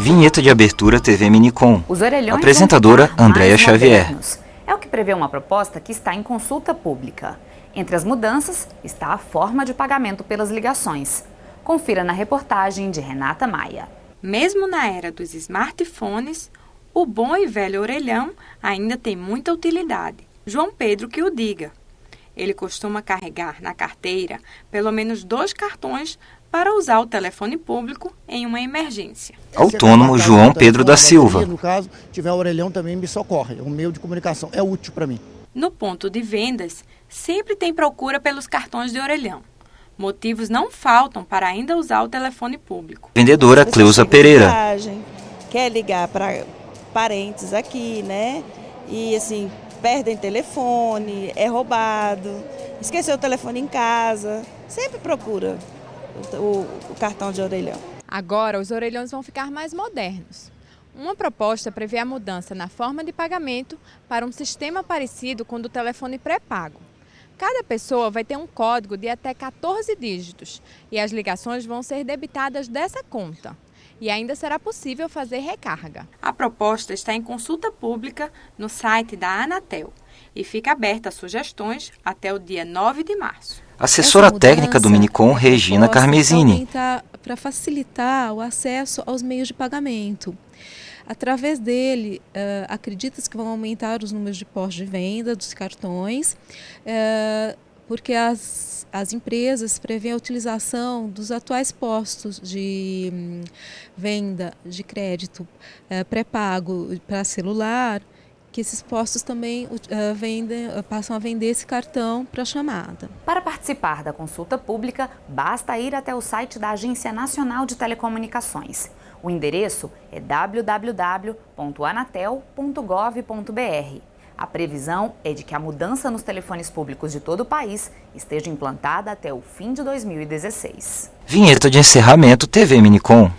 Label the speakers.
Speaker 1: Vinheta de abertura TV Minicom.
Speaker 2: Os orelhões
Speaker 1: Apresentadora Andréa Xavier.
Speaker 2: Modernos. É o que prevê uma proposta que está em consulta pública. Entre as mudanças está a forma de pagamento pelas ligações. Confira na reportagem de Renata Maia.
Speaker 3: Mesmo na era dos smartphones, o bom e velho orelhão ainda tem muita utilidade. João Pedro que o diga. Ele costuma carregar na carteira pelo menos dois cartões para usar o telefone público em uma emergência.
Speaker 1: Autônomo João Pedro da Silva.
Speaker 4: No caso, tiver orelhão também me socorre. É um meio de comunicação, é útil para mim.
Speaker 3: No ponto de vendas, sempre tem procura pelos cartões de orelhão. Motivos não faltam para ainda usar o telefone público.
Speaker 1: Vendedora Cleusa Pereira.
Speaker 5: Quer ligar para parentes aqui, né? E assim, perdem telefone, é roubado, esqueceu o telefone em casa, sempre procura o, o cartão de orelhão.
Speaker 6: Agora, os orelhões vão ficar mais modernos. Uma proposta prevê a mudança na forma de pagamento para um sistema parecido com o do telefone pré-pago. Cada pessoa vai ter um código de até 14 dígitos e as ligações vão ser debitadas dessa conta. E ainda será possível fazer recarga.
Speaker 3: A proposta está em consulta pública no site da Anatel e fica aberta a sugestões até o dia 9 de março.
Speaker 1: Assessora técnica do Minicom, Regina Carmesini.
Speaker 7: Para facilitar o acesso aos meios de pagamento. Através dele, uh, acredita-se que vão aumentar os números de postos de venda dos cartões, uh, porque as, as empresas prevêem a utilização dos atuais postos de um, venda de crédito uh, pré-pago para celular, que esses postos também uh, vendem, uh, passam a vender esse cartão para chamada.
Speaker 2: Para participar da consulta pública, basta ir até o site da Agência Nacional de Telecomunicações. O endereço é www.anatel.gov.br. A previsão é de que a mudança nos telefones públicos de todo o país esteja implantada até o fim de 2016.
Speaker 1: Vinheta de encerramento TV Minicom.